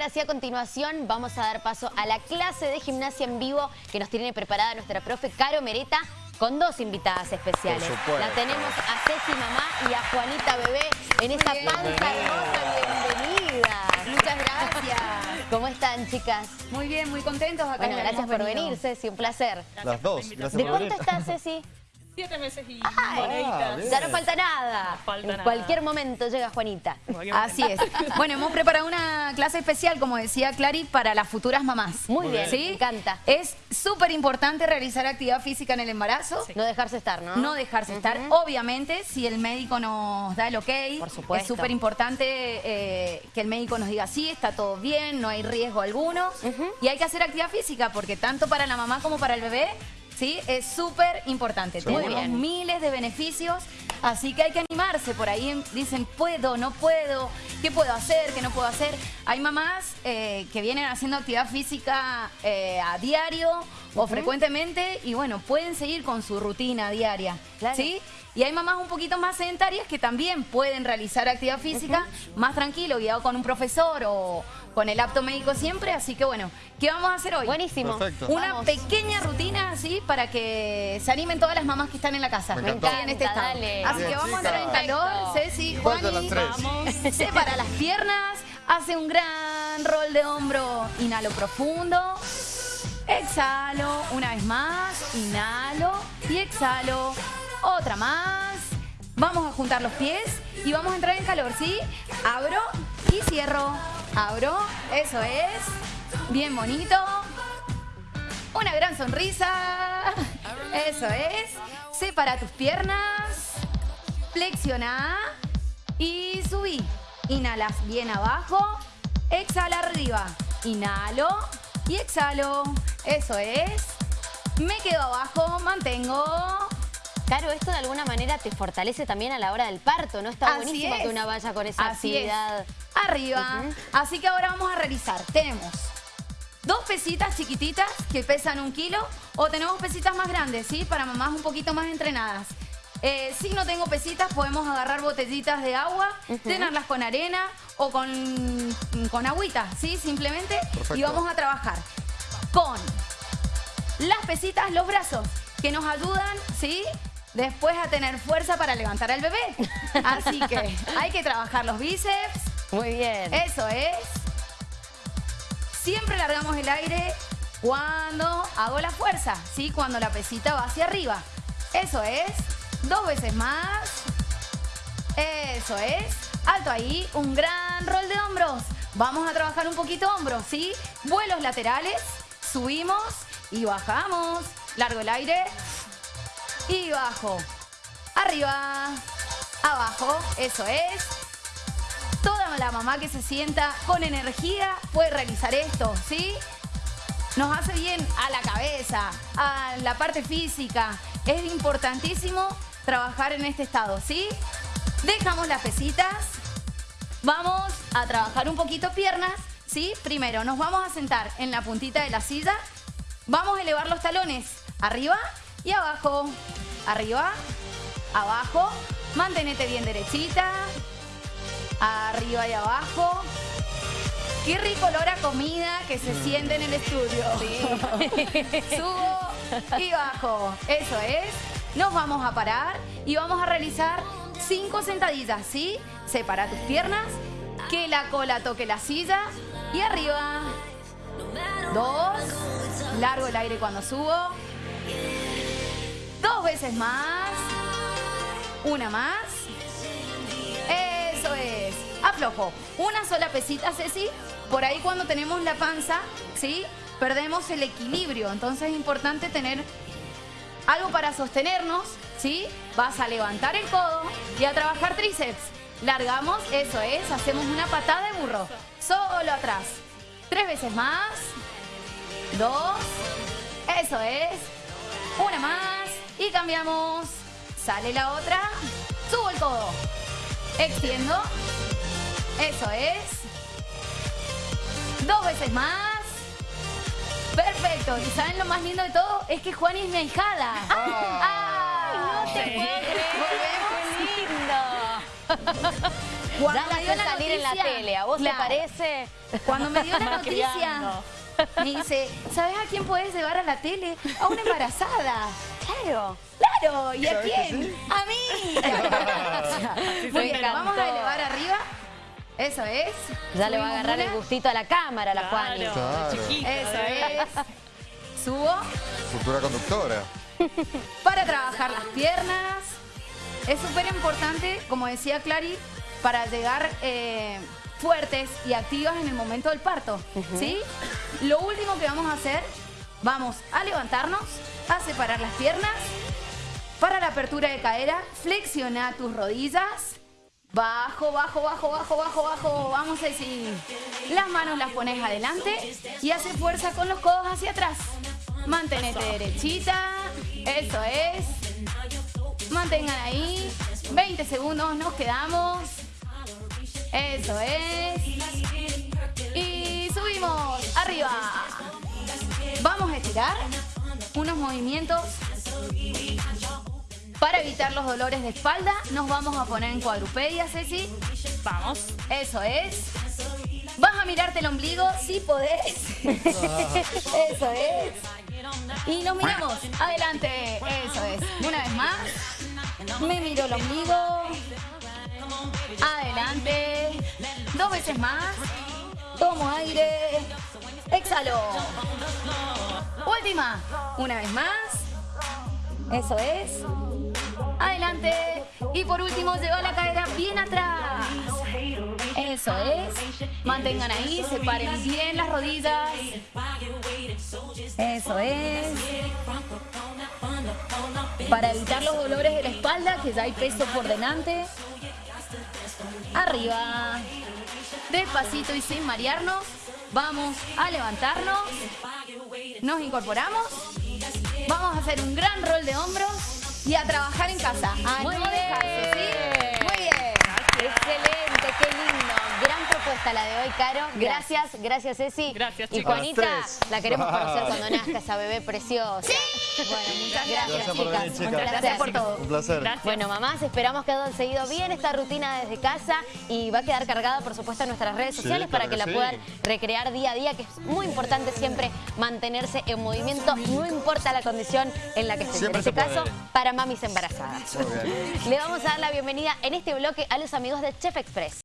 ahora sí a continuación vamos a dar paso a la clase de gimnasia en vivo que nos tiene preparada nuestra profe Caro Mereta con dos invitadas especiales. La tenemos a Ceci Mamá y a Juanita Bebé en esta panza hermosa. Bienvenida. Muchas gracias. ¿Cómo están, chicas? Muy bien, muy contentos acá. Bueno, gracias por venir, Ceci, un placer. Las dos, gracias ¿De por cuánto venir. estás, Ceci? Siete meses y moneditas. ya no falta nada. No falta en nada. cualquier momento llega Juanita. Así es. Bueno, hemos preparado una clase especial, como decía Clary, para las futuras mamás. Muy bien, ¿Sí? me encanta. Es súper importante realizar actividad física en el embarazo. No dejarse estar, ¿no? No dejarse estar. Obviamente, si el médico nos da el ok, Por supuesto. es súper importante eh, que el médico nos diga sí, está todo bien, no hay riesgo alguno. Y hay que hacer actividad física porque tanto para la mamá como para el bebé, sí, es súper importante. Tenemos miles de beneficios, así que hay que animarse. Por ahí dicen, puedo, no puedo, qué puedo hacer, qué no puedo hacer. Hay mamás eh, que vienen haciendo actividad física eh, a diario o frecuentemente y bueno, pueden seguir con su rutina diaria. Claro. ¿Sí? Y hay mamás un poquito más sedentarias que también pueden realizar actividad física más tranquilo, guiado con un profesor o con el apto médico siempre. Así que bueno, ¿qué vamos a hacer hoy? Buenísimo. Perfecto. Una Vamos. pequeña rutina para que se animen todas las mamás que están en la casa. Me en este estado. dale. Así que vamos a entrar en calor. Ceci, ¿Cuántas Juani? Vamos. separa las piernas, hace un gran rol de hombro, inhalo profundo, exhalo, una vez más, inhalo y exhalo, otra más. Vamos a juntar los pies y vamos a entrar en calor, ¿sí? Abro y cierro, abro, eso es, bien bonito. Una gran sonrisa, eso es. Separa tus piernas, flexiona y subí. Inhalas bien abajo, exhala arriba. Inhalo y exhalo. Eso es. Me quedo abajo, mantengo. Claro, esto de alguna manera te fortalece también a la hora del parto, ¿no? Está Así buenísimo es. que una vaya con esa Así es. actividad. Arriba. Así que ahora vamos a realizar. Tenemos dos pesitas chiquititas que pesan un kilo o tenemos pesitas más grandes, ¿sí? Para mamás un poquito más entrenadas. Eh, si no tengo pesitas, podemos agarrar botellitas de agua, llenarlas con arena o con, con agüita, ¿sí? Simplemente. Perfecto. Y vamos a trabajar con las pesitas, los brazos, que nos ayudan, ¿sí? Después a tener fuerza para levantar al bebé. Así que hay que trabajar los bíceps, Muy bien. eso es. Siempre largamos el aire cuando hago la fuerza, ¿sí? Cuando la pesita va hacia arriba. Eso es. Dos veces más. Eso es. Alto ahí, un gran rol de hombros. Vamos a trabajar un poquito hombros, ¿sí? Vuelos laterales, subimos y bajamos. Largo el aire y bajo. Arriba, abajo, eso es. La mamá que se sienta con energía puede realizar esto, ¿sí? Nos hace bien a la cabeza, a la parte física. Es importantísimo trabajar en este estado, ¿sí? Dejamos las pesitas. Vamos a trabajar un poquito piernas, ¿sí? Primero nos vamos a sentar en la puntita de la silla. Vamos a elevar los talones arriba y abajo. Arriba, abajo. Mantenete bien derechita. Arriba y abajo. Qué rico olor a comida que se siente en el estudio. Subo y bajo. Eso es. Nos vamos a parar y vamos a realizar cinco sentadillas, ¿sí? Separa tus piernas, que la cola toque la silla y arriba. Dos. Largo el aire cuando subo. Dos veces más. Una más. Aflojo. Una sola pesita, Ceci. Por ahí cuando tenemos la panza, ¿sí? Perdemos el equilibrio. Entonces es importante tener algo para sostenernos, ¿sí? Vas a levantar el codo y a trabajar tríceps. Largamos, eso es. Hacemos una patada de burro. Solo atrás. Tres veces más. Dos. Eso es. Una más. Y cambiamos. Sale la otra. Subo el codo. Extiendo. Eso es. Dos veces más. Perfecto. ¿Y saben lo más lindo de todo? Es que Juani es mi ahijada. ¡Ah! No te puedo creer, qué lindo. Cuando ya me dio la salir en la noticia, tele. ¿A vos claro. te parece? Cuando me dio la noticia, me dice, ¿sabes a quién puedes llevar a la tele? A una embarazada. Claro. Claro, ¿y a ¿Sabes que quién? sí? A mí. Muy bien, la vamos a elevar arriba. Eso es. Ya le va a agarrar el gustito a la cámara, la Juani. Claro, chiquita, Eso es. Subo Futura conductora. para trabajar las piernas. Es súper importante, como decía Clary, para llegar eh, fuertes y activas en el momento del parto. ¿Sí? Lo último que vamos a hacer, vamos a levantarnos, a separar las piernas. Para la apertura de cadera, flexiona tus rodillas. Bajo, bajo, bajo, bajo, bajo, bajo. Vamos a decir, las manos las pones adelante y hace fuerza con los codos hacia atrás. Mantenete derechita. Eso es. Mantengan ahí. 20 segundos, nos quedamos. Eso es. Y subimos arriba. Vamos a estirar unos movimientos para evitar los dolores de espalda. Nos vamos a poner en cuadrupedia, Ceci. Vamos. Eso es. Vas a mirarte el ombligo si podés. Eso es. Y nos miramos. Adelante. Eso es. Una vez más. Me miro el ombligo. Adelante. Dos veces más. Tomo aire. Exhalo. Última. Una vez más. Eso es. Adelante. Y por último, lleva la cadera bien atrás. Eso es. Mantengan ahí, separen bien las rodillas. Eso es. Para evitar los dolores de la espalda, que ya hay peso por delante. Arriba. Despacito y sin marearnos. Vamos a levantarnos. Nos incorporamos. Vamos a hacer un gran rol de hombros y a trabajar en casa. A Muy no dejarse, ¿sí? Muy bien. Excelente, qué lindo. Gran propuesta la de hoy, Caro. Gracias, gracias, Ceci. Gracias, Y chicos. Juanita, A las tres. la queremos conocer cuando nazca esa bebé preciosa. Bueno, muchas gracias, Gracias por chicas. venir, chicas. Un placer por todo. Un placer. Gracias. Bueno, mamás, esperamos que hayan seguido bien esta rutina desde casa y va a quedar cargada, por supuesto, en nuestras redes Sí, sociales para claro que la que sí. puedan recrear día a día, que es muy importante siempre mantenerse en movimiento, no importa la condición en la que. Siempre en este se puede. caso, para mamis embarazadas. Le vamos a dar la bienvenida en este bloque a los amigos de Chef Express.